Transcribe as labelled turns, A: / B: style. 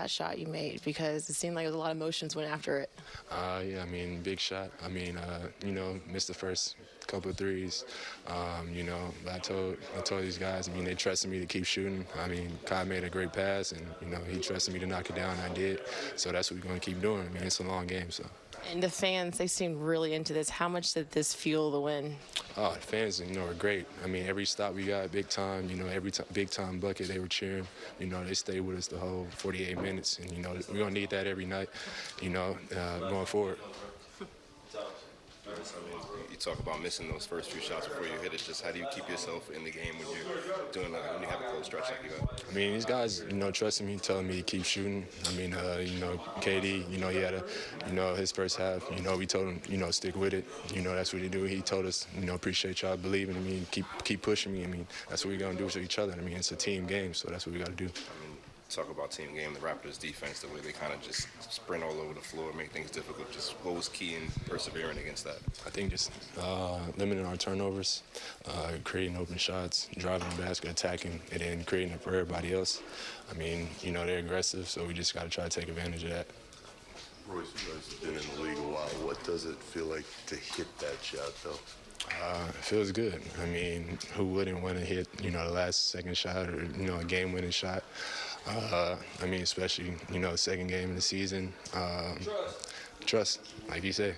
A: that shot you made because it seemed like was a lot of emotions went after it.
B: Uh, yeah, I mean, big shot. I mean, uh, you know, missed the first couple of threes. Um, you know, I told I told these guys. I mean, they trusted me to keep shooting. I mean, Kai made a great pass, and you know, he trusted me to knock it down, and I did. So that's what we're going to keep doing. I mean, it's a long game, so.
A: And the fans, they seemed really into this. How much did this fuel the win?
B: Oh, the fans, you know, are great. I mean, every stop we got, big time. You know, every time, big time bucket, they were cheering. You know, they stayed with us the whole 48 minutes, and you know, we're gonna need that every night. You know, uh, going forward.
C: Talk about missing those first few shots before you hit it. Just how do you keep yourself in the game when you're doing that, when you have a close stretch like you got?
B: I mean, these guys, you know, trusting me, telling me to keep shooting. I mean, uh, you know, KD, you know, he had a, you know, his first half. You know, we told him, you know, stick with it. You know, that's what he do. He told us, you know, appreciate y'all believing in me, keep keep pushing me. I mean, that's what we're gonna do to each other. I mean, it's a team game, so that's what we got to do.
C: I mean, talk about team game, the Raptors defense, the way they kind of just sprint all over the floor, make things difficult. Just what was key in persevering against that?
B: I think just uh, limiting our turnovers, uh, creating open shots, driving the basket, attacking, and then creating it for everybody else. I mean, you know, they're aggressive, so we just got to try to take advantage of that.
D: Royce, you guys have been in the league a while. What does it feel like to hit that shot, though?
B: Uh, it feels good. I mean, who wouldn't want to hit, you know, the last second shot or, you know, a game-winning shot? Uh, I mean, especially, you know, second game of the season. Um, trust, like you say.